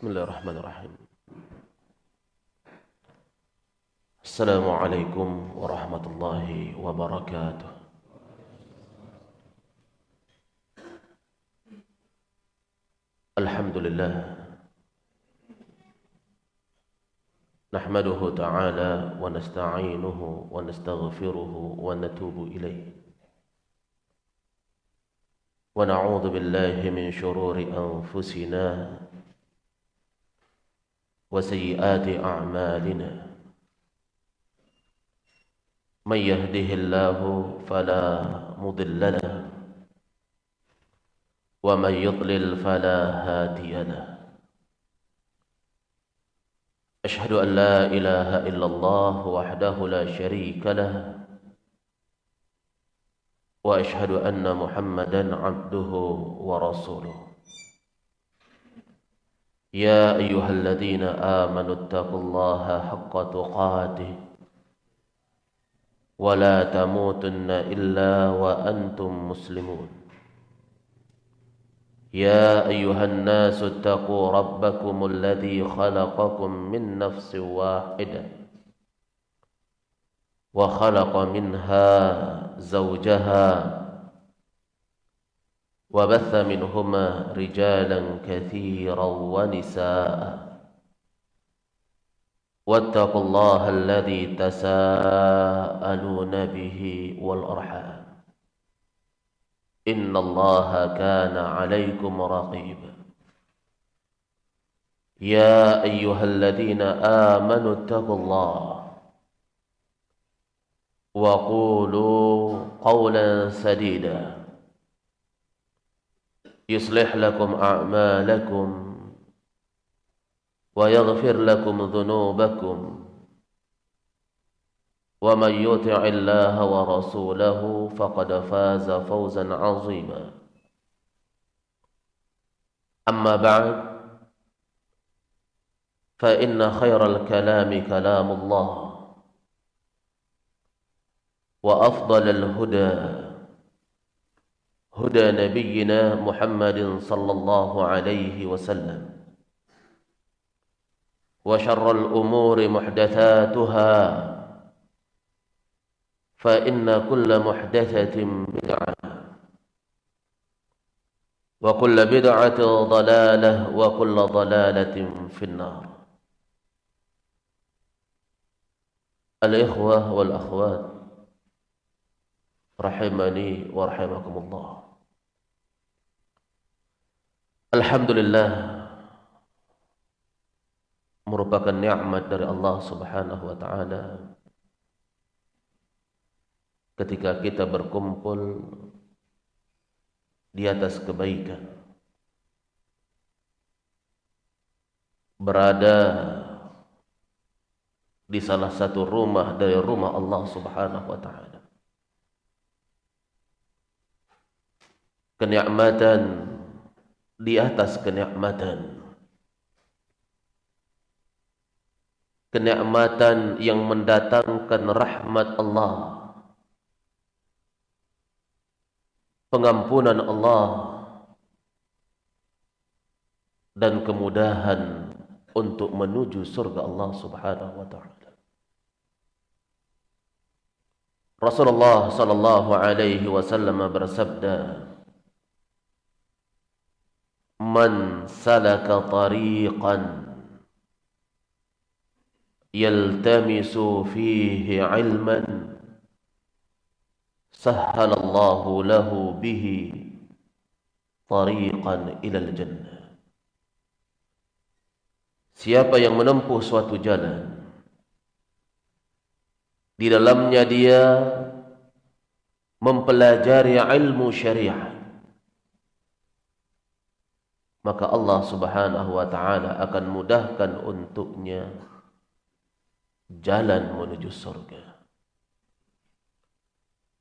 بسم الله الرحمن الرحيم. السلام عليكم ورحمة الله وبركاته. الحمد لله. نحمده تعالى ونستعينه ونستغفره ونتوب إليه. ونعوذ بالله من شرور أنفسنا وسيئات أعمالنا. من يهده الله فلا مضل له ومن يضلل فلا هادي له. أشهد أن لا إله إلا الله وحده لا شريك له وأشهد أن محمدا عبده ورسوله. يا أيها الذين آمنوا اتقوا الله حق تقاته ولا تموتن إلا وأنتم مسلمون. يا أيها الناس اتقوا ربكم الذي خلقكم من نفس واحدة وخلق منها زوجها وبث منهما رجالا كثيرا ونساء. واتقوا الله الذي تساءلون به والأرحام. إن الله كان عليكم رقيبا. يا أيها الذين آمنوا اتقوا الله وقولوا قولا سديدا. يصلح لكم أعمالكم ويغفر لكم ذنوبكم ومن يطع الله ورسوله فقد فاز فوزا عظيما. أما بعد فإن خير الكلام كلام الله وأفضل الهدى هدى نبينا محمد صلى الله عليه وسلم. وشر الأمور محدثاتها فإن كل محدثة بدعة وكل بدعة ضلالة وكل ضلالة في النار. الإخوة والأخوات rahimani wa rahimakumullah. Alhamdulillah merupakan nikmat dari Allah Subhanahu wa taala ketika kita berkumpul di atas kebaikan berada di salah satu rumah dari rumah Allah Subhanahu wa taala kenikmatan di atas kenikmatan. Kenikmatan yang mendatangkan rahmat Allah. Pengampunan Allah. Dan kemudahan untuk menuju surga Allah Subhanahu wa taala. Rasulullah sallallahu alaihi wasallam bersabda man salaka tariqan yaltamisu fihi ilman sahhalallahu lahu bihi tariqan ilal jannah. Siapa yang menempuh suatu jalan di dalamnya dia mempelajari ilmu syariah. Maka Allah Subhanahu wa taala akan mudahkan untuknya jalan menuju surga.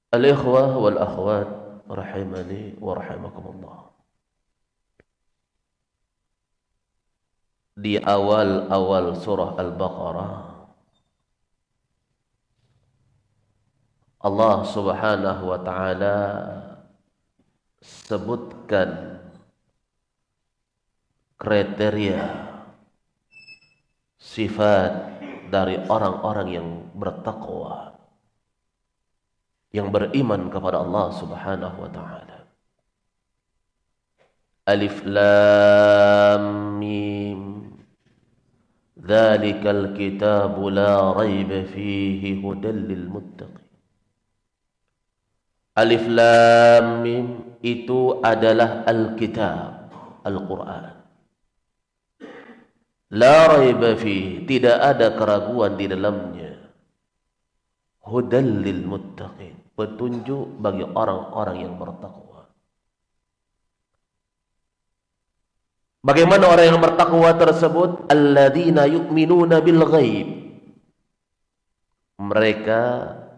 Al-ikhwah wal akhwat rahimani wa rahimakumullah. Di awal-awal surah Al-Baqarah Allah Subhanahu wa taala sebutkan kriteria sifat dari orang-orang yang bertakwa yang beriman kepada Allah Subhanahu wa taala. Alif Lam Mim. Dzalikal kitabu la raiba fihi hudal lil Alif Lam Mim itu adalah Al-Kitab Al-Quran La raiba tidak ada keraguan di dalamnya. Hudal lil muttaqin, petunjuk bagi orang-orang yang bertakwa. Bagaimana orang yang bertakwa tersebut? Alladzina yu'minuna bil ghaib. Mereka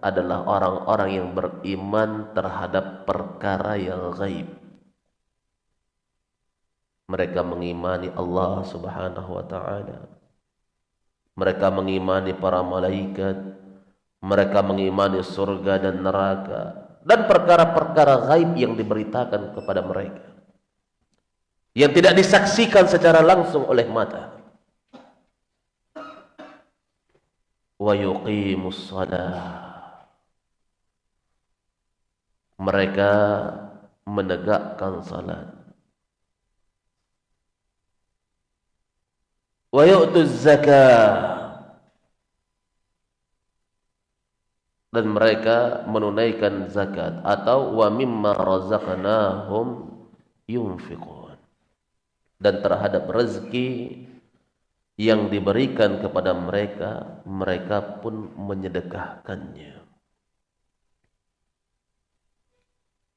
adalah orang-orang yang beriman terhadap perkara yang gaib mereka mengimani Allah Subhanahu wa taala. Mereka mengimani para malaikat, mereka mengimani surga dan neraka dan perkara-perkara gaib yang diberitakan kepada mereka. Yang tidak disaksikan secara langsung oleh mata. Wa yuqimus. Mereka menegakkan salat wa yu'tuz zakah dan mereka menunaikan zakat. Atau wa mimma razaqnahum yunfiqun. Dan terhadap rezeki yang diberikan kepada mereka mereka pun menyedekahkannya.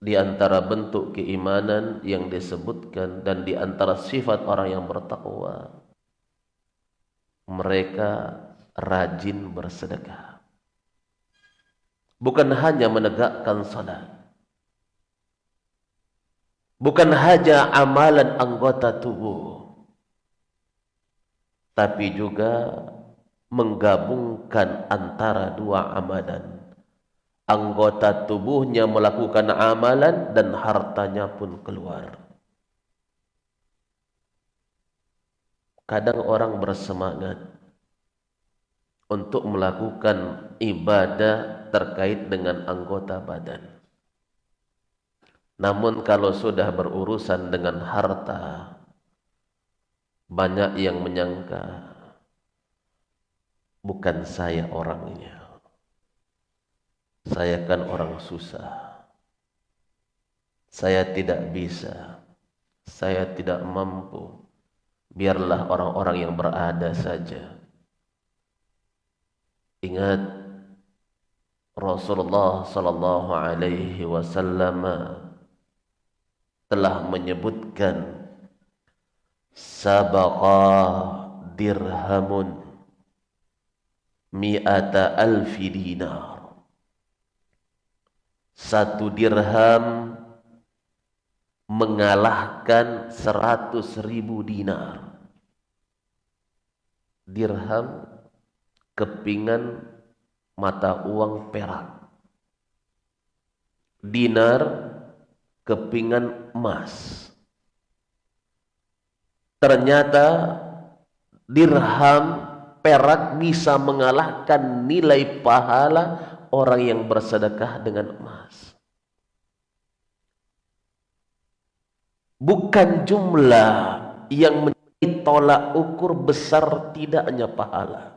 Di antara bentuk keimanan yang disebutkan dan di antara sifat orang yang bertakwa mereka rajin bersedekah. Bukan hanya menegakkan salat. Bukan hanya amalan anggota tubuh. Tapi juga menggabungkan antara dua amalan. Anggota tubuhnya melakukan amalan dan hartanya pun keluar. Kadang orang bersemangat untuk melakukan ibadah terkait dengan anggota badan. Namun kalau sudah berurusan dengan harta, banyak yang menyangka bukan saya orangnya. Saya kan orang susah. Saya tidak bisa. Saya tidak mampu biarlah orang-orang yang berada saja. Ingat Rasulullah sallallahu alaihi wasallam telah menyebutkan sabaqa dirhamun mi'ata alfi dinar. Satu dirham mengalahkan seratus ribu dinar. Dirham kepingan mata uang perak. Dinar kepingan emas. Ternyata dirham perak bisa mengalahkan nilai pahala orang yang bersedekah dengan emas. bukan jumlah yang tolak ukur besar tidaknya pahala.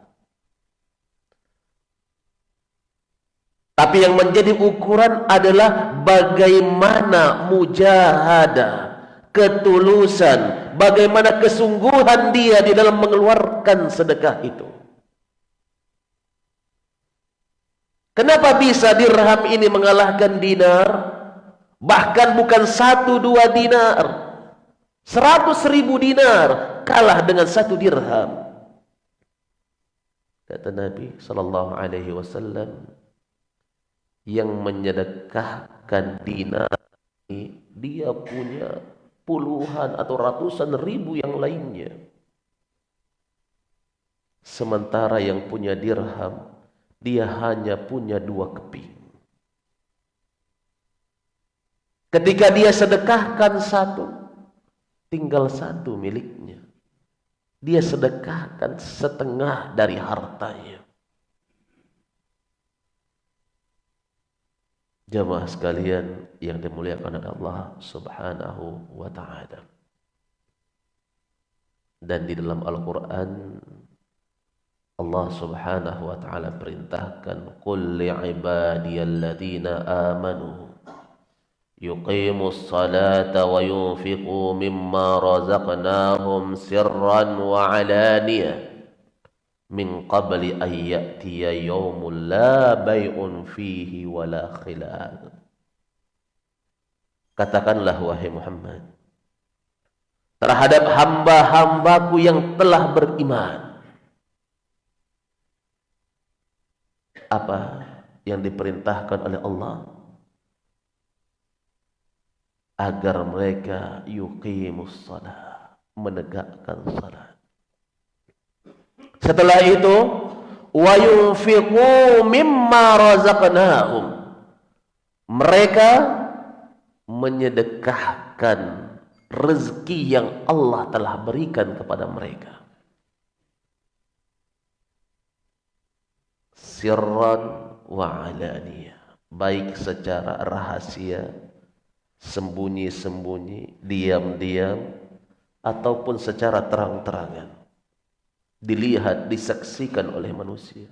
Tapi yang menjadi ukuran adalah bagaimana mujahadah, ketulusan, bagaimana kesungguhan dia di dalam mengeluarkan sedekah itu. Kenapa bisa dirham ini mengalahkan dinar? Bahkan bukan satu dua dinar. Seratus ribu dinar kalah dengan satu dirham. Kata Nabi Sallallahu Alaihi Wasallam yang menyedekahkan dinar ini dia punya puluhan atau ratusan ribu yang lainnya. Sementara yang punya dirham dia hanya punya dua keping. Ketika dia sedekahkan satu, tinggal satu miliknya. dia sedekahkan setengah dari hartanya. Jamaah sekalian yang dimuliakan oleh Allah Subhanahu wa taala. Dan di dalam Al-Qur'an Allah Subhanahu wa taala perintahkan qul li'ibadiyalladzina amanu yunfiqu mimma razaqnahum sirran wa alaniyah min qabli an ya'tiya yawmul la bay'un fihi wa la khilal. Katakanlah wahai Muhammad terhadap hamba-hambaku yang telah beriman apa yang diperintahkan oleh Allah agar mereka yuqimus salat menegakkan salat setelah itu wa yunfiqu mimma razaqnahum. Mereka menyedekahkan rezeki yang Allah telah berikan kepada mereka. Sirran wa alaniyah. Baik secara rahasia sembunyi-sembunyi diam-diam ataupun secara terang-terangan. Dilihat disaksikan oleh manusia.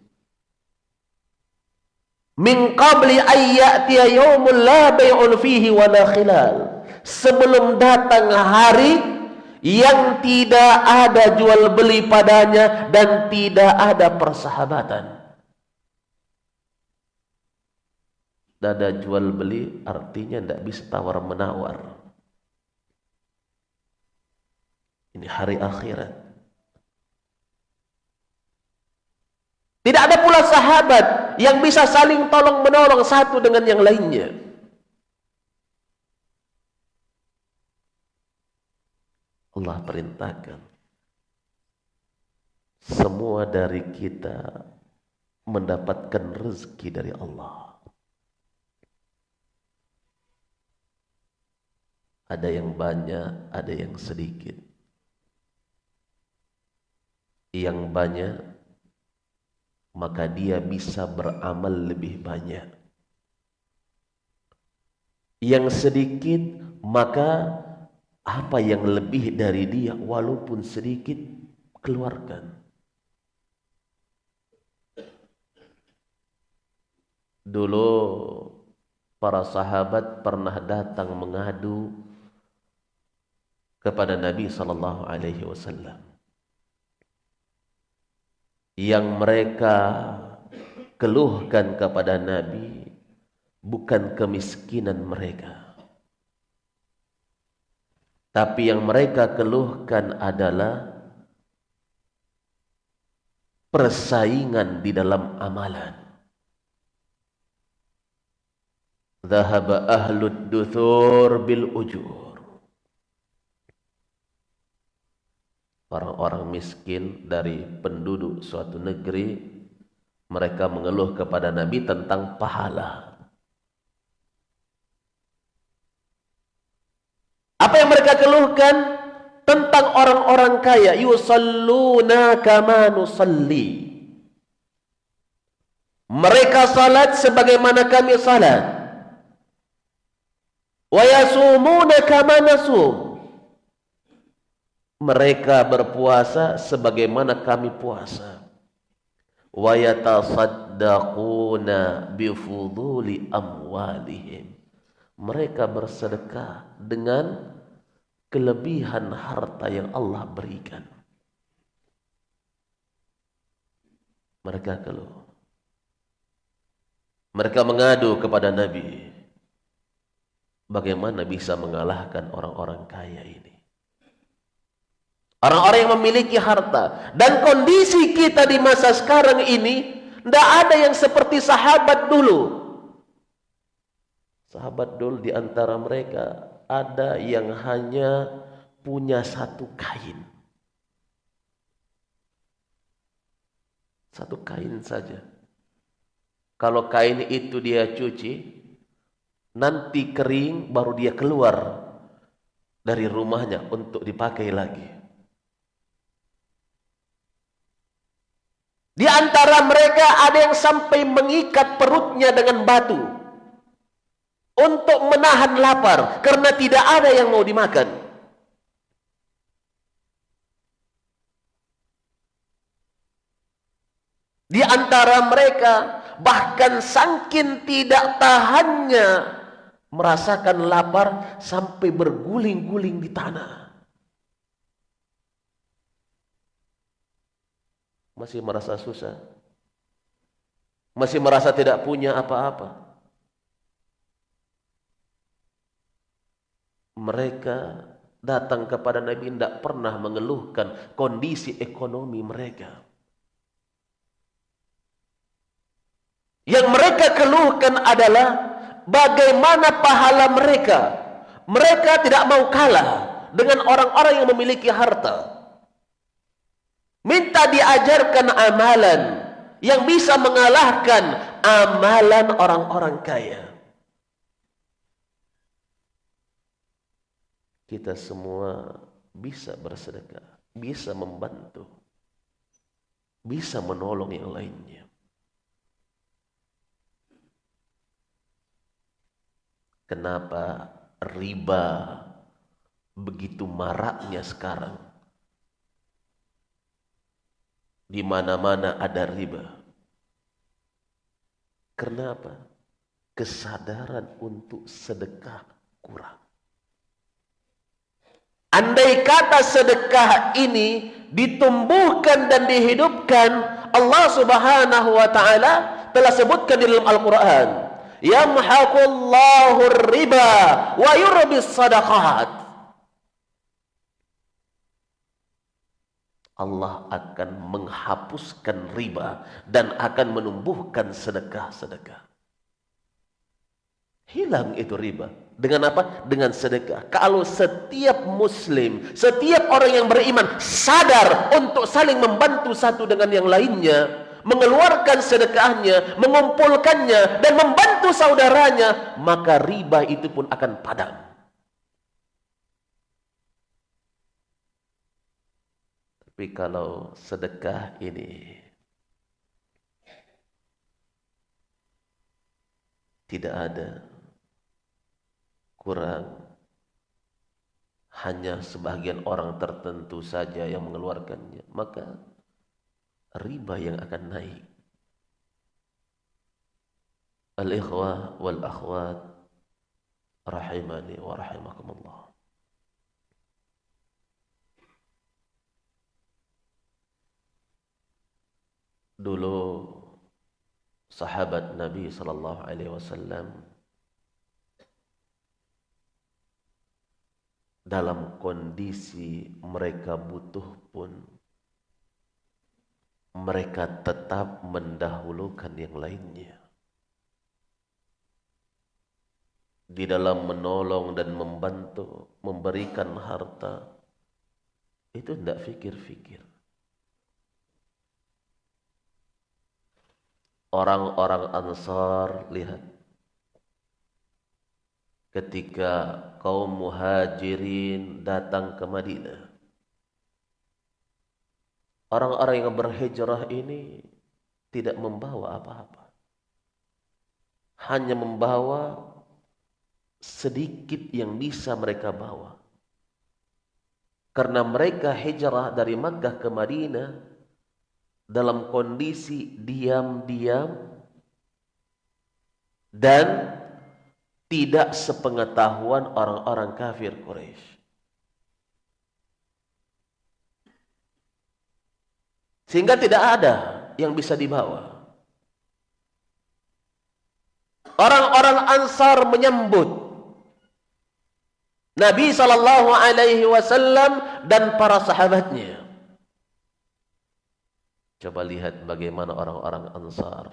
Min qabli ayyatiya yaumul la bay'un fihi wa la khilal. Sebelum datang hari yang tidak ada jual beli padanya dan tidak ada persahabatan Dada jual beli artinya tidak bisa tawar menawar. Ini hari akhirat. Tidak ada pula sahabat yang bisa saling tolong menolong satu dengan yang lainnya. Allah perintahkan semua dari kita mendapatkan rezeki dari Allah. Ada yang banyak, ada yang sedikit. Yang banyak, maka dia bisa beramal lebih banyak. Yang sedikit, maka apa yang lebih dari dia, walaupun sedikit, keluarkan. Dulu para sahabat pernah datang mengadu kepada Nabi sallallahu alaihi wasallam. Yang mereka keluhkan kepada Nabi bukan kemiskinan mereka. Tapi yang mereka keluhkan adalah persaingan di dalam amalan. Zahaba ahlud duthur bil ujur orang-orang miskin dari penduduk suatu negeri mereka mengeluh kepada Nabi tentang pahala. Apa yang mereka keluhkan? Tentang orang-orang kaya. Yusalluna kama nusalli. Mereka salat sebagaimana kami salat. Wa yasumuna kama nasum mereka berpuasa sebagaimana kami puasa. Wa yatasaddaquna bi fuduli amwalihim. Mereka bersedekah dengan kelebihan harta yang Allah berikan. Mereka keluh. Mereka mengadu kepada Nabi bagaimana bisa mengalahkan orang-orang kaya ini Orang-orang yang memiliki harta. Dan kondisi kita di masa sekarang ini, tidak ada yang seperti sahabat dulu. Sahabat dulu di antara mereka, ada yang hanya punya satu kain. Satu kain saja. Kalau kain itu dia cuci, nanti kering baru dia keluar dari rumahnya untuk dipakai lagi. Di antara mereka ada yang sampai mengikat perutnya dengan batu untuk menahan lapar karena tidak ada yang mau dimakan. Di antara mereka bahkan sangkin tidak tahannya merasakan lapar sampai berguling-guling di tanah. Masih merasa susah. Masih merasa tidak punya apa-apa. Mereka datang kepada Nabi tidak pernah mengeluhkan kondisi ekonomi mereka. Yang mereka keluhkan adalah bagaimana pahala mereka. Mereka tidak mau kalah dengan orang-orang yang memiliki harta. Minta diajarkan amalan yang bisa mengalahkan amalan orang-orang kaya. Kita semua bisa bersedekah, bisa membantu, bisa menolong yang lainnya. Kenapa riba begitu maraknya sekarang? Di mana-mana ada riba. Kenapa? Kesadaran untuk sedekah kurang. Andai kata sedekah ini ditumbuhkan dan dihidupkan, Allah Subhanahu wa taala telah sebutkan di dalam Al-Qur'an yamhaqullahu riba wa yurbis sadaqat Allah akan menghapuskan riba dan akan menumbuhkan sedekah-sedekah. Hilang itu riba. Dengan apa? Dengan sedekah. Kalau setiap muslim, setiap orang yang beriman sadar untuk saling membantu satu dengan yang lainnya, mengeluarkan sedekahnya, mengumpulkannya dan membantu saudaranya, maka riba itu pun akan padam. Tapi kalau sedekah ini tidak ada kurang hanya sebagian orang tertentu saja yang mengeluarkannya maka riba yang akan naik. Al-ikhwah wal akhwat rahimani wa rahimakumullah. Dulu sahabat Nabi sallallahu alaihi wasallam dalam kondisi mereka butuh pun mereka tetap mendahulukan yang lainnya. Di dalam menolong dan membantu, memberikan harta, itu tidak fikir-fikir. Orang-orang Ansar, lihat. Ketika kaum muhajirin datang ke Madinah. Orang-orang yang berhijrah ini tidak membawa apa-apa. Hanya membawa sedikit yang bisa mereka bawa. Karena mereka hijrah dari Makkah ke Madinah dalam kondisi diam-diam dan tidak sepengetahuan orang-orang kafir Quraisy. Sehingga tidak ada yang bisa dibawa. Orang-orang Ansar menyambut Nabi sallallahu alaihi wasallam dan para sahabatnya. Coba lihat bagaimana orang-orang Ansar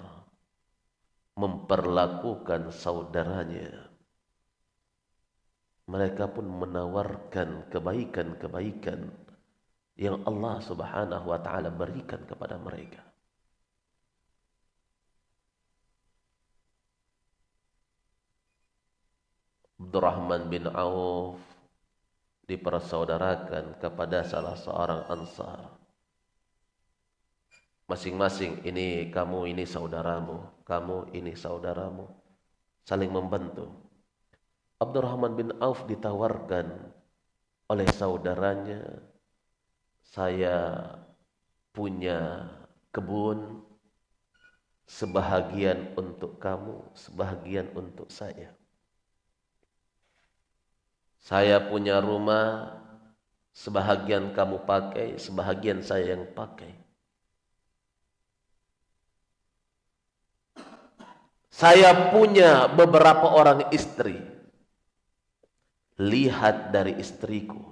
memperlakukan saudaranya. Mereka pun menawarkan kebaikan-kebaikan yang Allah Subhanahu wa taala berikan kepada mereka. Abdurrahman bin Auf dipersaudarakan kepada salah seorang ansar. Masing-masing ini kamu ini saudaramu, kamu ini saudaramu. Saling membantu. Abdurrahman bin Auf ditawarkan oleh saudaranya, saya punya kebun sebahagian untuk kamu, sebahagian untuk saya. Saya punya rumah, sebahagian kamu pakai, sebahagian saya yang pakai. Saya punya beberapa orang istri. Lihat dari istriku.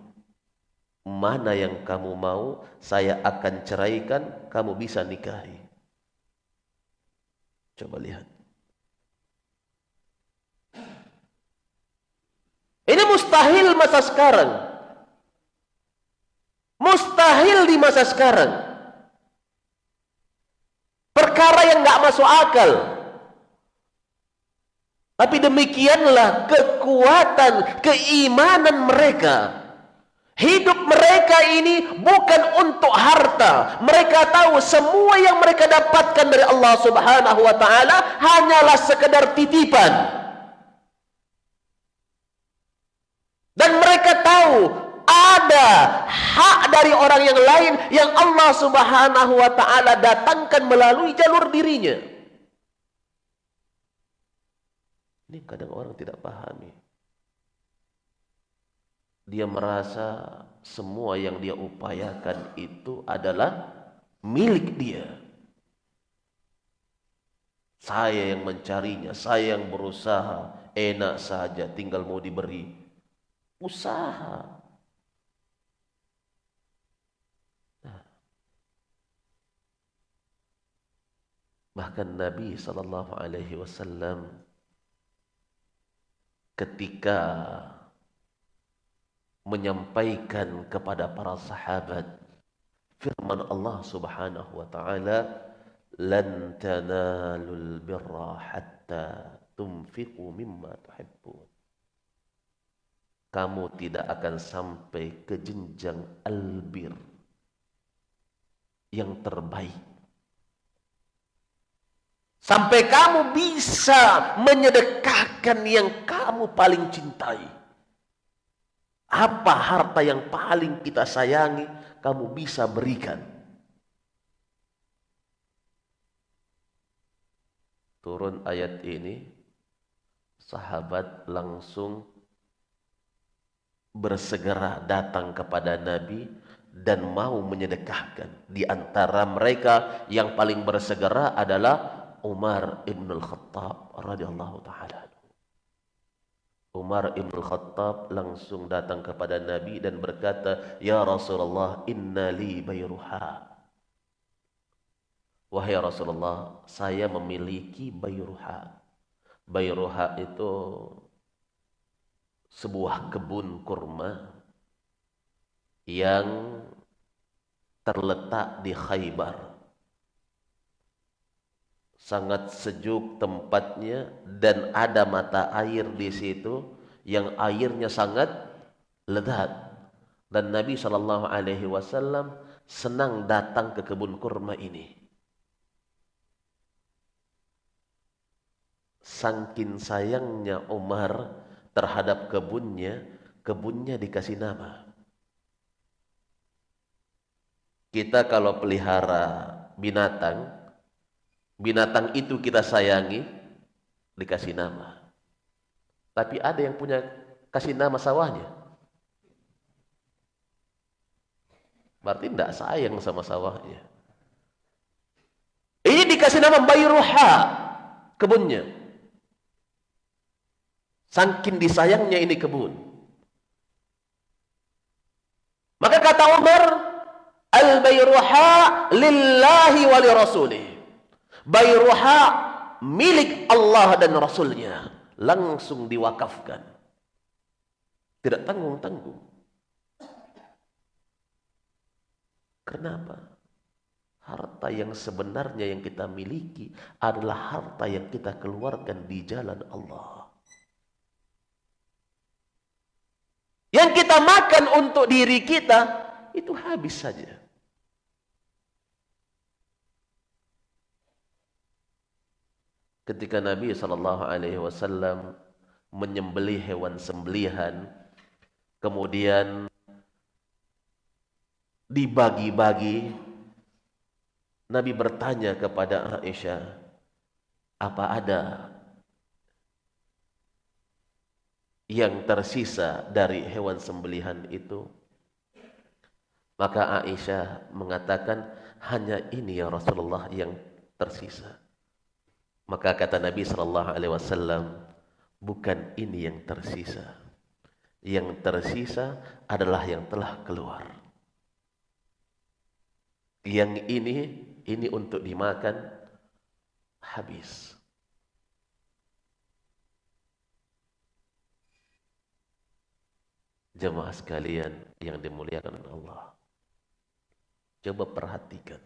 Mana yang kamu mau, saya akan ceraikan, kamu bisa nikahi. Coba lihat. Ini mustahil masa sekarang. Mustahil di masa sekarang. Perkara yang nggak masuk akal. Tapi demikianlah kekuatan keimanan mereka. Hidup mereka ini bukan untuk harta. Mereka tahu semua yang mereka dapatkan dari Allah Subhanahu wa taala hanyalah sekedar titipan. Dan mereka tahu ada hak dari orang yang lain yang Allah Subhanahu wa taala datangkan melalui jalur dirinya. Ini kadang orang tidak pahami dia merasa semua yang dia upayakan itu adalah milik dia. Saya yang mencarinya, saya yang berusaha, enak saja tinggal mau diberi. Usaha. Nah. Bahkan Nabi wasallam ketika menyampaikan kepada para sahabat firman Allah Subhanahu wa taala lan tanalul birra hatta tunfiqu mimma tuhibbun. Kamu tidak akan sampai ke jenjang albir yang terbaik sampai kamu bisa menyedekahkan yang kamu paling cintai apa harta yang paling kita sayangi, kamu bisa berikan. Turun ayat ini, sahabat langsung bersegera datang kepada Nabi dan mau menyedekahkan. Di antara mereka yang paling bersegera adalah Umar ibn al-Khattab radhiyallahu taala. Umar ibn Khattab langsung datang kepada Nabi dan berkata, Ya Rasulullah, inna li bayruha. Wahai Rasulullah, saya memiliki bayruha. Bayruha itu sebuah kebun kurma yang terletak di Khaybar sangat sejuk tempatnya dan ada mata air di situ yang airnya sangat lezat dan Nabi Shallallahu Alaihi Wasallam senang datang ke kebun kurma ini. Sangkin sayangnya Umar terhadap kebunnya, kebunnya dikasih nama. Kita kalau pelihara binatang, binatang itu kita sayangi, dikasih nama. Tapi ada yang punya kasih nama sawahnya. Berarti tidak sayang sama sawahnya. Ini dikasih nama Bayruha, kebunnya. Sangkin disayangnya ini kebun. Maka kata Umar, Al-Bayruha lillahi wa li rasulih. Bayruha milik Allah dan Rasulnya. Langsung diwakafkan. Tidak tanggung-tanggung. Kenapa? Harta yang sebenarnya yang kita miliki adalah harta yang kita keluarkan di jalan Allah. Yang kita makan untuk diri kita itu habis saja. Ketika Nabi sallallahu alaihi wasallam menyembelih hewan sembelihan kemudian dibagi-bagi Nabi bertanya kepada Aisyah apa ada yang tersisa dari hewan sembelihan itu? Maka Aisyah mengatakan hanya ini ya Rasulullah yang tersisa maka kata Nabi sallallahu alaihi wasallam, bukan ini yang tersisa. Yang tersisa adalah yang telah keluar. Yang ini ini untuk dimakan habis. Jemaah sekalian yang dimuliakan Allah. Coba perhatikan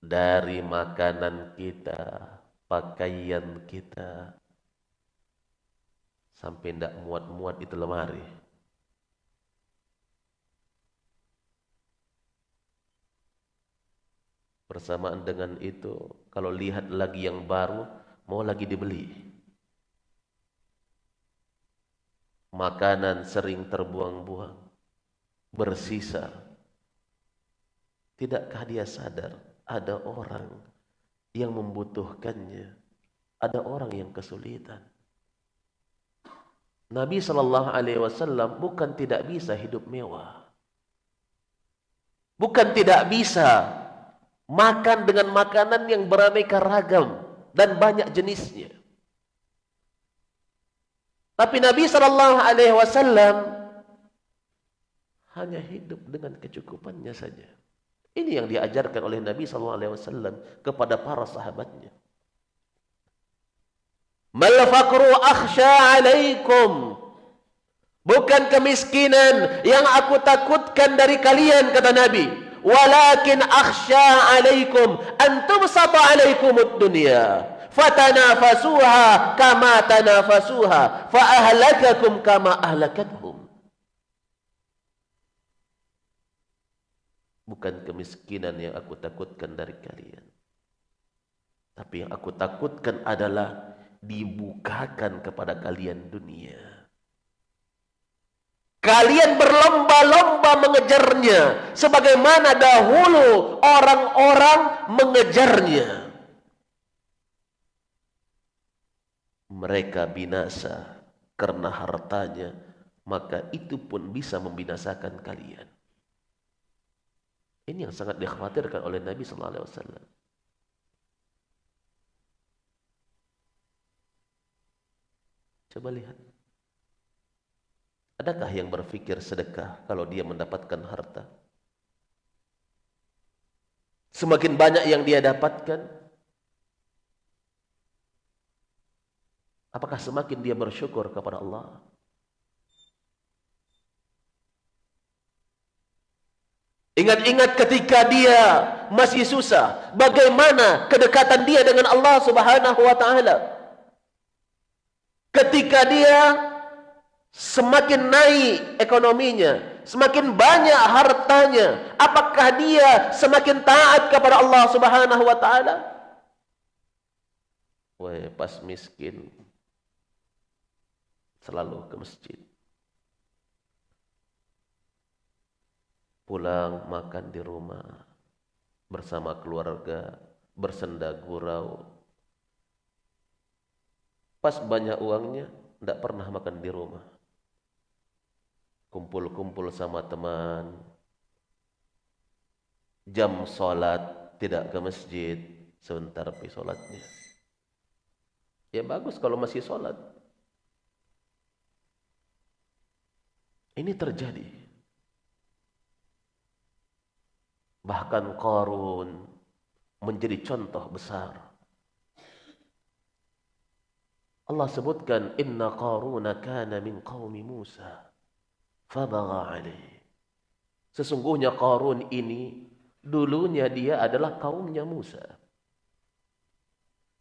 dari makanan kita, pakaian kita, sampai tidak muat-muat itu lemari. Bersamaan dengan itu, kalau lihat lagi yang baru, mau lagi dibeli. Makanan sering terbuang-buang, bersisa. Tidakkah dia sadar ada orang yang membutuhkannya, ada orang yang kesulitan. Nabi sallallahu alaihi wasallam bukan tidak bisa hidup mewah. Bukan tidak bisa makan dengan makanan yang beraneka ragam dan banyak jenisnya. Tapi Nabi sallallahu alaihi wasallam hanya hidup dengan kecukupannya saja. Ini yang diajarkan oleh Nabi SAW kepada para sahabatnya. Mal faqru akhsha alaikum. Bukan kemiskinan yang aku takutkan dari kalian kata Nabi. Walakin akhsha alaikum antum sata alaikumud dunya. Fatanafasuha kama tanafasuha fa ahlakakum kama ahlakathum. Bukan kemiskinan yang aku takutkan dari kalian. Tapi yang aku takutkan adalah dibukakan kepada kalian dunia. Kalian berlomba-lomba mengejarnya sebagaimana dahulu orang-orang mengejarnya. Mereka binasa karena hartanya, maka itu pun bisa membinasakan kalian. Ini yang sangat dikhawatirkan oleh Nabi sallallahu alaihi wasallam. Coba lihat. Adakah yang berpikir sedekah kalau dia mendapatkan harta? Semakin banyak yang dia dapatkan, apakah semakin dia bersyukur kepada Allah? Ingat-ingat ketika dia masih susah, bagaimana kedekatan dia dengan Allah Subhanahu wa taala. Ketika dia semakin naik ekonominya, semakin banyak hartanya, apakah dia semakin taat kepada Allah Subhanahu wa taala? Wah, pas miskin selalu ke masjid. Pulang makan di rumah bersama keluarga bersenda gurau. Pas banyak uangnya tidak pernah makan di rumah. Kumpul-kumpul sama teman. Jam sholat tidak ke masjid sebentar pergi sholatnya. Ya bagus kalau masih sholat. Ini terjadi Bahkan Qarun menjadi contoh besar. Allah sebutkan inna Qaruna kana min qaumi Musa fabagha. Sesungguhnya Qarun ini dulunya dia adalah kaumnya Musa.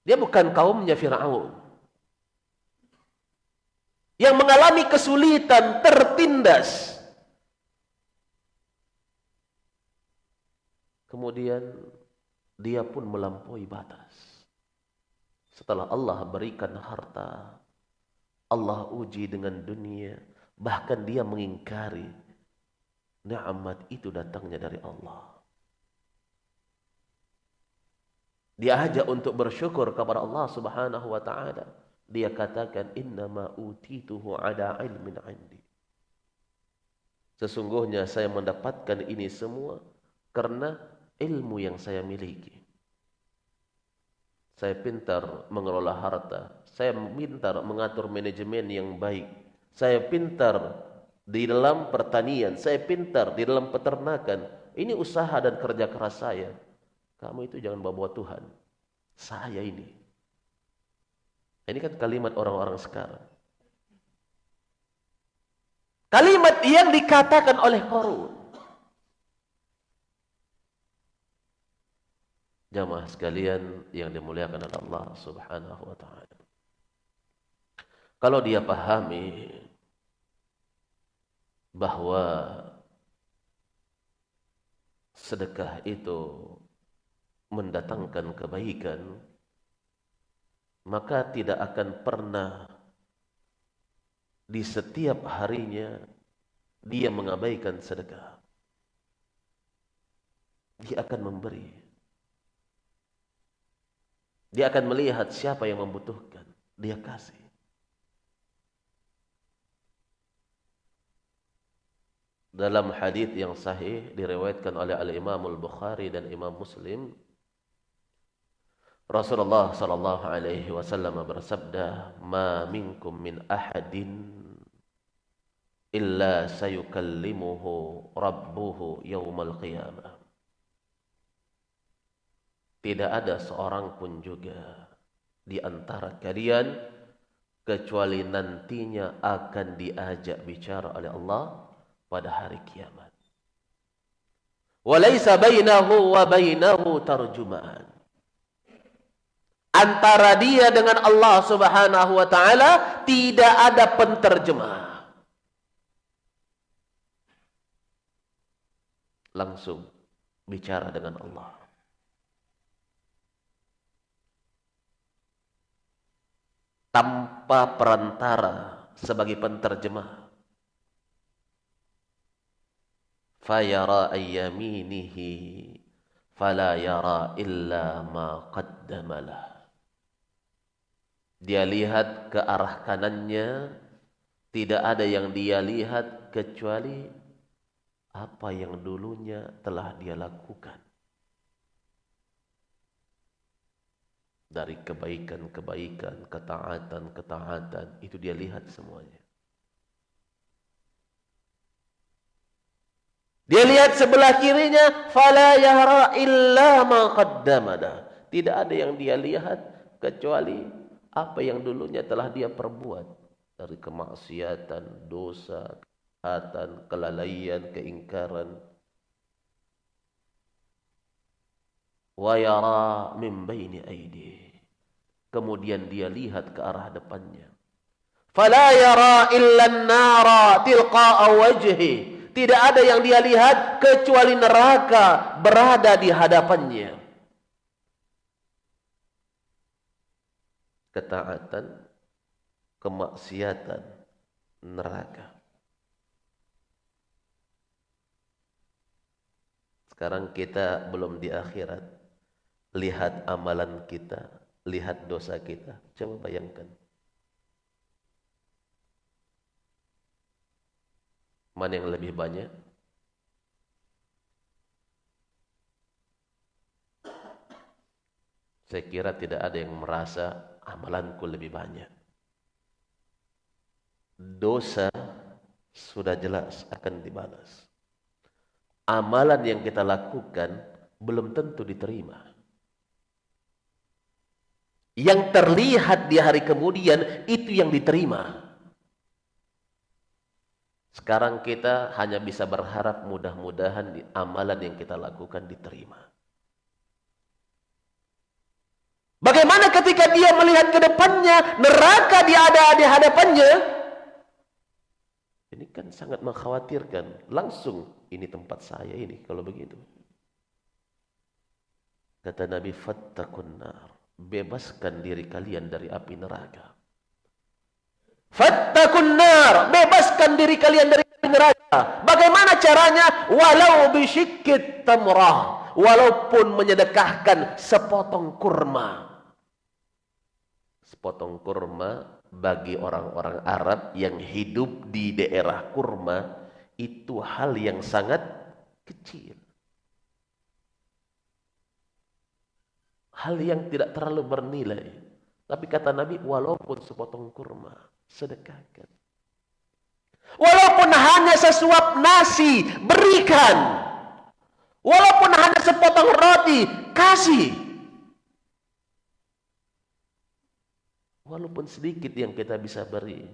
Dia bukan kaumnya Firaun. Yang mengalami kesulitan tertindas Kemudian dia pun melampaui batas. Setelah Allah berikan harta, Allah uji dengan dunia, bahkan dia mengingkari nikmat itu datangnya dari Allah. Dia ajak untuk bersyukur kepada Allah Subhanahu wa taala. Dia katakan innama utituhu ada ilmin indi. Sesungguhnya saya mendapatkan ini semua karena ilmu yang saya miliki. Saya pintar mengelola harta. Saya pintar mengatur manajemen yang baik. Saya pintar di dalam pertanian. Saya pintar di dalam peternakan. Ini usaha dan kerja keras saya. Kamu itu jangan bawa-bawa Tuhan. Saya ini. Ini kan kalimat orang-orang sekarang. Kalimat yang dikatakan oleh Korun. Jamaah sekalian yang dimuliakan oleh Allah Subhanahu wa taala. Kalau dia pahami bahwa sedekah itu mendatangkan kebaikan maka tidak akan pernah di setiap harinya dia mengabaikan sedekah dia akan memberi dia akan melihat siapa yang membutuhkan dia kasih dalam hadis yang sahih diriwayatkan oleh al-Imam al-Bukhari dan Imam Muslim Rasulullah sallallahu alaihi wasallam bersabda, "Ma minkum min ahadin illa sayukallimuhu rabbuhu yaumal qiyamah." Tidak ada seorang pun juga di antara kalian kecuali nantinya akan diajak bicara oleh Allah pada hari kiamat. Walaysa bainahu wa bainahu tarjumaan antara dia dengan Allah Subhanahu wa taala tidak ada penterjemah. Langsung bicara dengan Allah. Tanpa perantara sebagai penterjemah. Fayara ayyaminihi fala yara illa ma qaddamalah. Dia lihat ke arah kanannya, tidak ada yang dia lihat kecuali apa yang dulunya telah dia lakukan. Dari kebaikan-kebaikan, ketaatan-ketaatan, itu dia lihat semuanya. Dia lihat sebelah kirinya, fala yara illa ma qaddamada. Tidak ada yang dia lihat kecuali apa yang dulunya telah dia perbuat dari kemaksiatan, dosa, kejahatan, kelalaian, keingkaran. Wa yara min baini aidi. Kemudian dia lihat ke arah depannya. Fala yara illa an-nara tilqa'a wajhi. Tidak ada yang dia lihat kecuali neraka berada di hadapannya. ketaatan, kemaksiatan, neraka. Sekarang kita belum di akhirat. Lihat amalan kita, lihat dosa kita. Coba bayangkan. Mana yang lebih banyak? Saya kira tidak ada yang merasa amalanku lebih banyak. Dosa sudah jelas akan dibalas. Amalan yang kita lakukan belum tentu diterima. Yang terlihat di hari kemudian itu yang diterima. Sekarang kita hanya bisa berharap mudah-mudahan di amalan yang kita lakukan diterima. Bagaimana ketika dia melihat ke depannya, neraka dia ada di hadapannya? Ini kan sangat mengkhawatirkan. Langsung, ini tempat saya ini kalau begitu. Kata Nabi, Fattakun nar. Bebaskan diri kalian dari api neraka. Fattakun nar, bebaskan diri kalian dari api neraka. Bagaimana caranya? Walau bisyikit tamrah, walaupun menyedekahkan sepotong kurma. Sepotong kurma bagi orang-orang Arab yang hidup di daerah kurma itu hal yang sangat kecil. Hal yang tidak terlalu bernilai. Tapi kata Nabi, walaupun sepotong kurma, sedekahkan. Walaupun hanya sesuap nasi, berikan. Walaupun hanya sepotong roti, kasih. Walaupun sedikit yang kita bisa beri,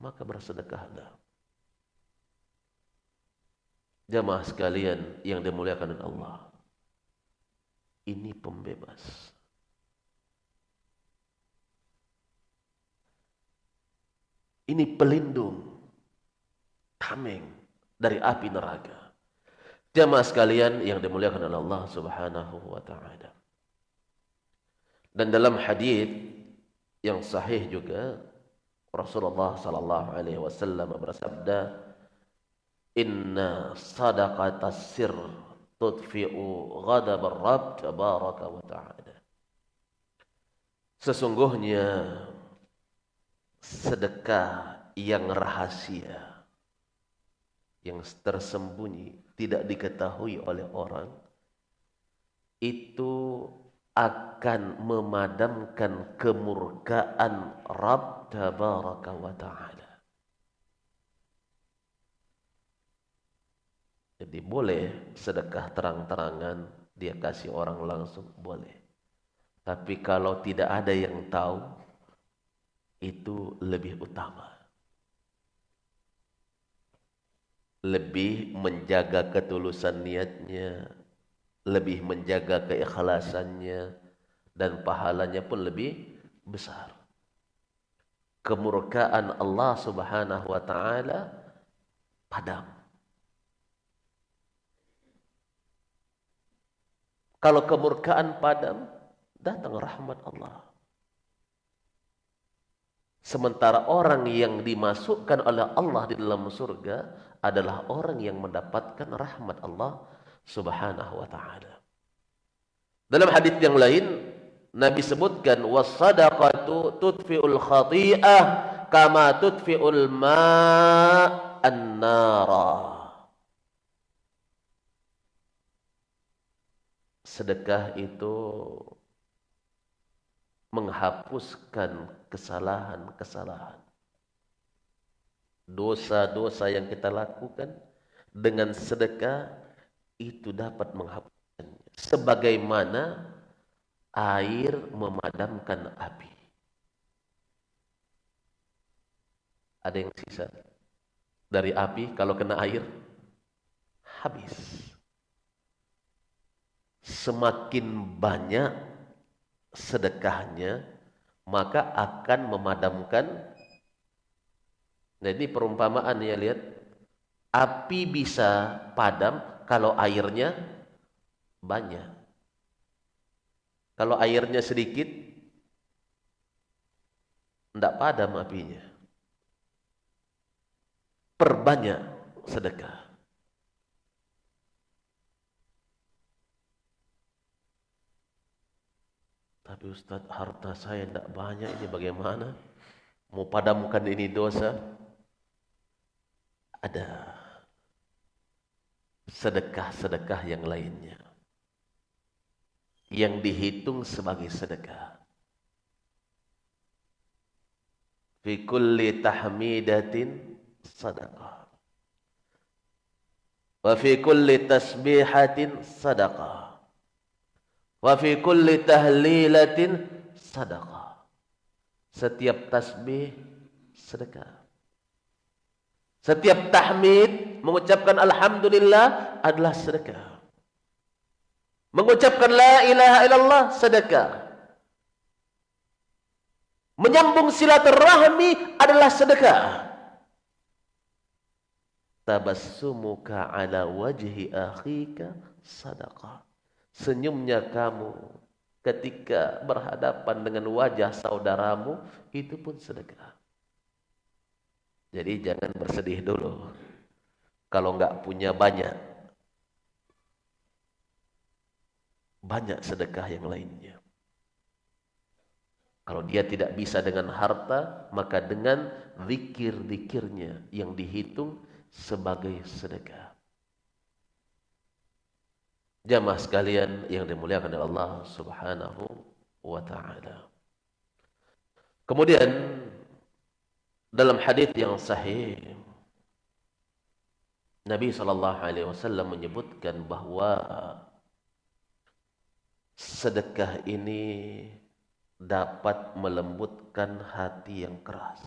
maka bersedekahlah. Jamaah sekalian yang dimuliakan Allah ini pembebas. Ini pelindung tameng dari api neraka. Jamaah sekalian yang dimuliakan oleh Allah Subhanahu wa taala. Dan dalam hadis yang sahih juga Rasulullah sallallahu alaihi wasallam bersabda, "Inna sadaqatas sirr tudfi'u ghadab ar-rabb tabaraka wa ta'ala. Sesungguhnya sedekah yang rahasia yang tersembunyi tidak diketahui oleh orang itu akan memadamkan kemurkaan Rabb tabaraka wa ta'ala. Jadi boleh sedekah terang-terangan dia kasih orang langsung boleh. Tapi kalau tidak ada yang tahu itu lebih utama. Lebih menjaga ketulusan niatnya, lebih menjaga keikhlasannya dan pahalanya pun lebih besar. Kemurkaan Allah Subhanahu wa taala padam Kalau kemurkaan padam, datang rahmat Allah. Sementara orang yang dimasukkan oleh Allah di dalam surga adalah orang yang mendapatkan rahmat Allah Subhanahu wa taala. Dalam hadis yang lain Nabi sebutkan wasadaqatu tudfi'ul khati'ah kama tudfi'ul ma'an nara. Sedekah itu menghapuskan kesalahan-kesalahan. Dosa-dosa yang kita lakukan dengan sedekah itu dapat menghapuskannya. Sebagaimana air memadamkan api. Ada yang sisa dari api kalau kena air habis semakin banyak sedekahnya maka akan memadamkan. Nah ini perumpamaan ya lihat. Api bisa padam kalau airnya banyak. Kalau airnya sedikit tidak padam apinya. Perbanyak sedekah Ustaz harta saya tidak banyak ini bagaimana? Mau padamkan ini dosa? Ada sedekah-sedekah yang lainnya. Yang dihitung sebagai sedekah. Fi kulli tahmidatin sadaqah. Wa fi kulli tasbihatin sadaqah. Wa fi kulli tahlilatin sadaqah. Setiap tasbih sedekah. Setiap tahmid mengucapkan alhamdulillah adalah sedekah. Mengucapkan la ilaha illallah sedekah. Menyambung silaturahmi adalah sedekah. Tabassumuka ala wajhi akhika sadaqah senyumnya kamu ketika berhadapan dengan wajah saudaramu itu pun sedekah. Jadi jangan bersedih dulu. Kalau enggak punya banyak. Banyak sedekah yang lainnya. Kalau dia tidak bisa dengan harta, maka dengan zikir-zikirnya yang dihitung sebagai sedekah. Jamaah sekalian yang dimuliakan oleh Allah Subhanahu wa taala. Kemudian dalam hadis yang sahih Nabi sallallahu alaihi wasallam menyebutkan bahwa sedekah ini dapat melembutkan hati yang keras.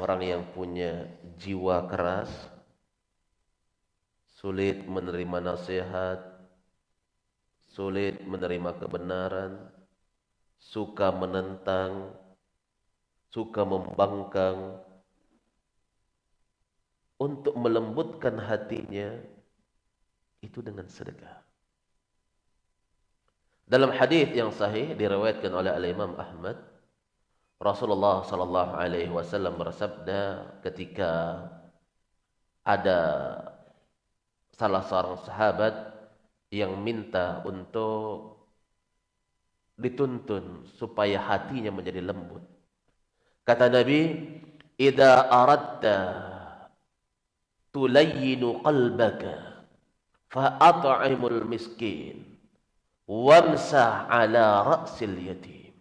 Orang yang punya jiwa keras sulit menerima nasihat, sulit menerima kebenaran, suka menentang, suka membangkang, untuk melembutkan hatinya itu dengan sedekah. Dalam hadis yang sahih diriwayatkan oleh Al Imam Ahmad, Rasulullah sallallahu alaihi wasallam bersabda ketika ada salah seorang sahabat yang minta untuk dituntun supaya hatinya menjadi lembut. Kata Nabi, "Idza aradta tulayyinu qalbaka fa at'imul miskin wamsah ala ra'sil yatim."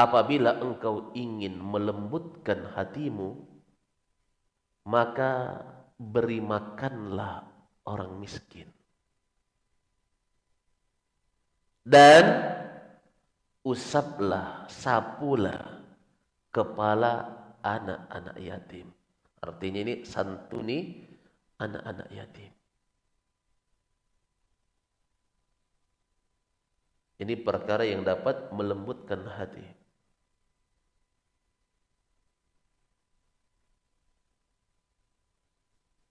Apabila engkau ingin melembutkan hatimu, maka beri makanlah orang miskin. Dan usaplah, sapulah kepala anak-anak yatim. Artinya ini santuni anak-anak yatim. Ini perkara yang dapat melembutkan hati.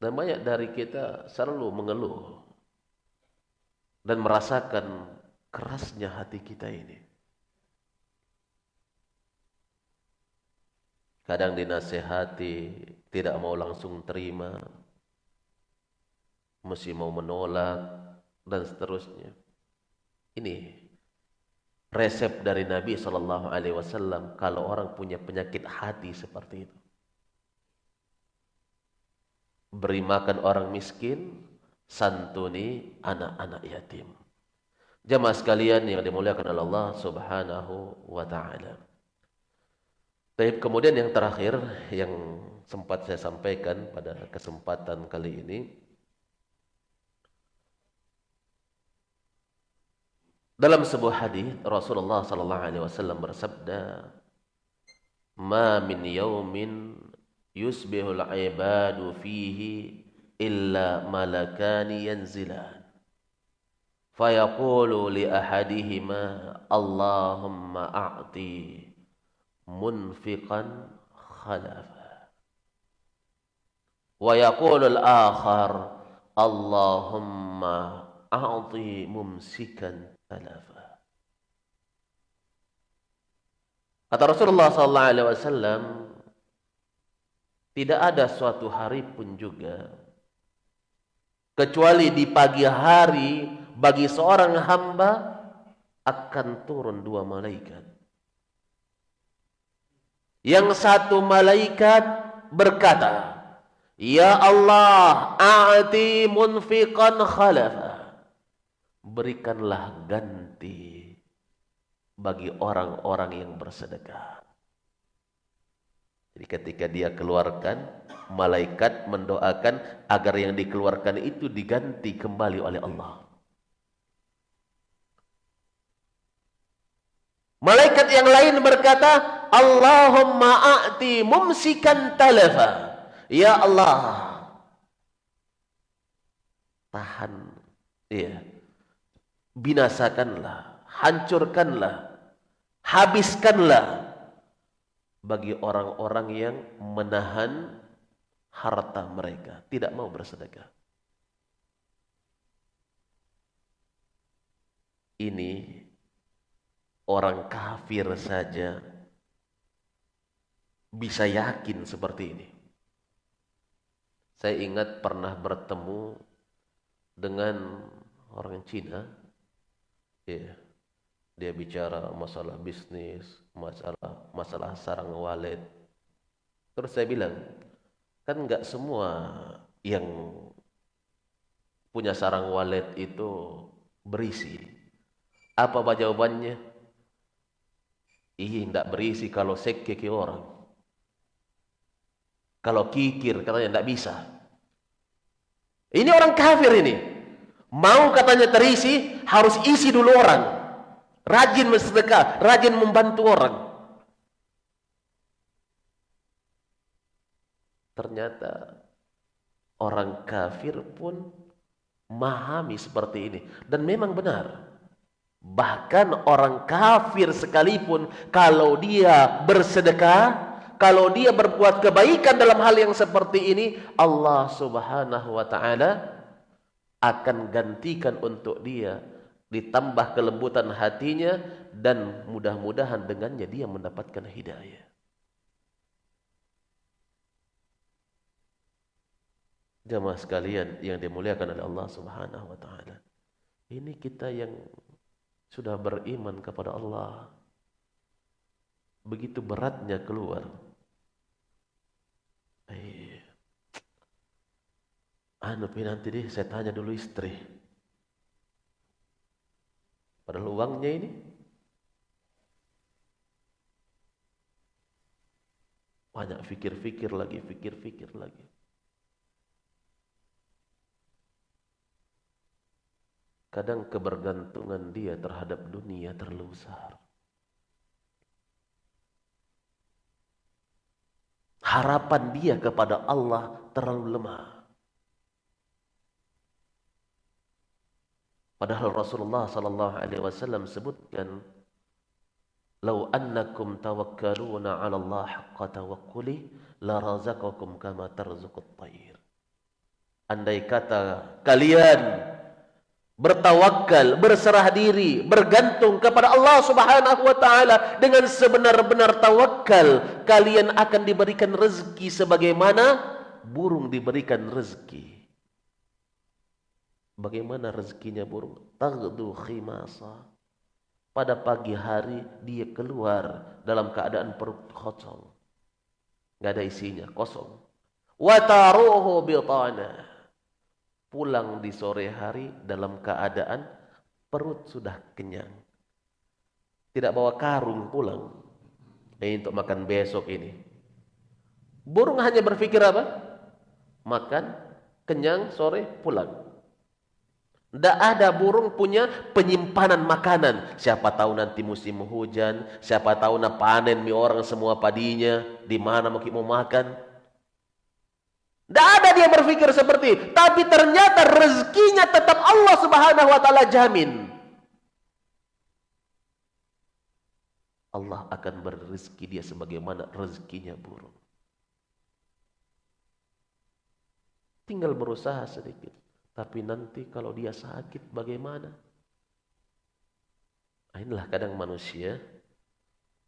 Dan banyak dari kita selalu mengeluh dan merasakan kerasnya hati kita ini. Kadang dinasehati, tidak mau langsung terima, mesti mau menolak, dan seterusnya. Ini resep dari Nabi Wasallam kalau orang punya penyakit hati seperti itu beri makan orang miskin, santuni anak-anak yatim. Jamaah sekalian yang dimuliakan oleh Allah Subhanahu wa taala. Baik, kemudian yang terakhir yang sempat saya sampaikan pada kesempatan kali ini Dalam sebuah hadis Rasulullah sallallahu alaihi wasallam bersabda, "Ma min yaumin yusbihul ibadu fihi illa malakani yanzilan fayaqulu li ahadihima Allahumma a'ti munfiqan khalafa wa yaqulu al-akhar Allahumma a'ti mumsikan talafa Kata Rasulullah sallallahu alaihi wasallam tidak ada suatu hari pun juga kecuali di pagi hari bagi seorang hamba akan turun dua malaikat. Yang satu malaikat berkata, Ya Allah, a'ti munfiqan khalafa. Berikanlah ganti bagi orang-orang yang bersedekah. Jadi ketika dia keluarkan, malaikat mendoakan agar yang dikeluarkan itu diganti kembali oleh Allah. Malaikat yang lain berkata, Allahumma a'ti mumsikan talafa. Ya Allah, tahan, ya, binasakanlah, hancurkanlah, habiskanlah bagi orang-orang yang menahan harta mereka, tidak mau bersedekah. Ini orang kafir saja bisa yakin seperti ini. Saya ingat pernah bertemu dengan orang Cina. Ya, dia bicara masalah bisnis, masalah masalah sarang wallet. Terus saya bilang, kan nggak semua yang punya sarang wallet itu berisi. Apa jawabannya? Iya, nggak berisi kalau sekke ke orang. Kalau kikir katanya tidak bisa. Ini orang kafir ini. Mau katanya terisi, harus isi dulu orang. Rajin bersedekah, rajin membantu orang. Ternyata orang kafir pun memahami seperti ini. Dan memang benar. Bahkan orang kafir sekalipun kalau dia bersedekah kalau dia berbuat kebaikan dalam hal yang seperti ini, Allah Subhanahu wa taala akan gantikan untuk dia ditambah kelembutan hatinya dan mudah-mudahan dengannya dia mendapatkan hidayah. Jamaah sekalian yang dimuliakan oleh Allah Subhanahu wa taala. Ini kita yang sudah beriman kepada Allah. Begitu beratnya keluar Eh, anu nanti deh saya tanya dulu istri. Padahal uangnya ini banyak fikir-fikir lagi, fikir-fikir lagi. Kadang kebergantungan dia terhadap dunia terlalu besar. harapan dia kepada Allah terlalu lemah. Padahal Rasulullah sallallahu alaihi wasallam sebutkan "Lau annakum tawakkaluna 'ala Allah haqqa tawakkuli la razaqakum kama tarzuqut tayr." Andai kata kalian bertawakal, berserah diri, bergantung kepada Allah Subhanahu wa taala dengan sebenar-benar tawakal, kalian akan diberikan rezeki sebagaimana burung diberikan rezeki. Bagaimana rezekinya burung? Taghdu khimasa. Pada pagi hari dia keluar dalam keadaan perut kosong. Enggak ada isinya, kosong. Wa taruhu bitana pulang di sore hari dalam keadaan perut sudah kenyang. Tidak bawa karung pulang. Ini untuk makan besok ini. Burung hanya berpikir apa? Makan, kenyang, sore, pulang. Tidak ada burung punya penyimpanan makanan. Siapa tahu nanti musim hujan. Siapa tahu nak panen mi orang semua padinya. Di mana mau makan. Tidak ada dia berpikir seperti itu. Tapi ternyata rezekinya tetap Allah subhanahu wa ta'ala jamin. Allah akan berrezeki dia sebagaimana rezekinya burung. Tinggal berusaha sedikit. Tapi nanti kalau dia sakit bagaimana? Nah, inilah kadang manusia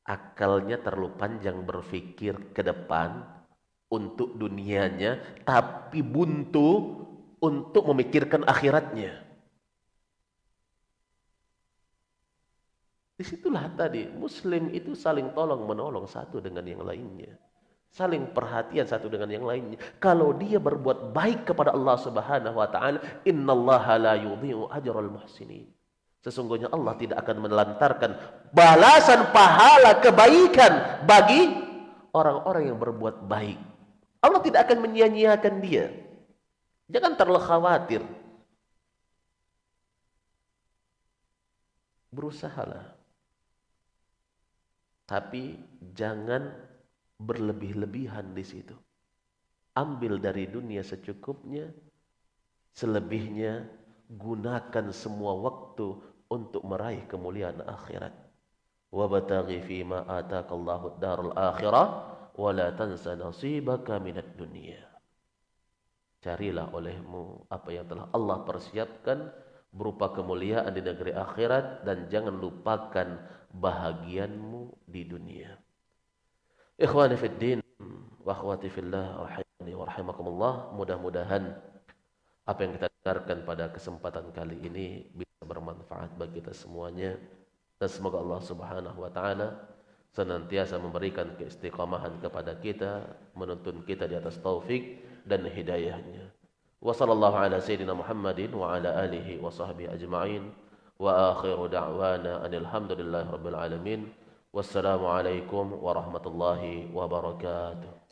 akalnya terlalu panjang berpikir ke depan untuk dunianya tapi buntu untuk memikirkan akhiratnya. Di situlah tadi Muslim itu saling tolong menolong satu dengan yang lainnya, saling perhatian satu dengan yang lainnya. Kalau dia berbuat baik kepada Allah Subhanahu Wa Taala, Innallaha la yudhi'u ajral muhsinin. Sesungguhnya Allah tidak akan menelantarkan balasan pahala kebaikan bagi orang-orang yang berbuat baik. Allah tidak akan menyia-nyiakan dia. Jangan terlalu khawatir. Berusahalah. Tapi jangan berlebih-lebihan di situ. Ambil dari dunia secukupnya, selebihnya gunakan semua waktu untuk meraih kemuliaan akhirat. Wabtaghi fima ataakallahu darul akhirah wala tansa nasibaka minad dunia. carilah olehmu apa yang telah Allah persiapkan berupa kemuliaan di negeri akhirat dan jangan lupakan bahagianmu di dunia. Ikhwani fid din wa akhwati fillah rahimani wa rahimakumullah, mudah-mudahan apa yang kita dengarkan pada kesempatan kali ini bisa bermanfaat bagi kita semuanya dan semoga Allah Subhanahu wa taala senantiasa memberikan keistiqamahan kepada kita, menuntun kita di atas taufik dan hidayahnya. Ala sayyidina Muhammadin wa ala alihi wa sahbihi ajma'in. Wa akhiru da'wana rabbil alamin. Wassalamu alaikum warahmatullahi wabarakatuh.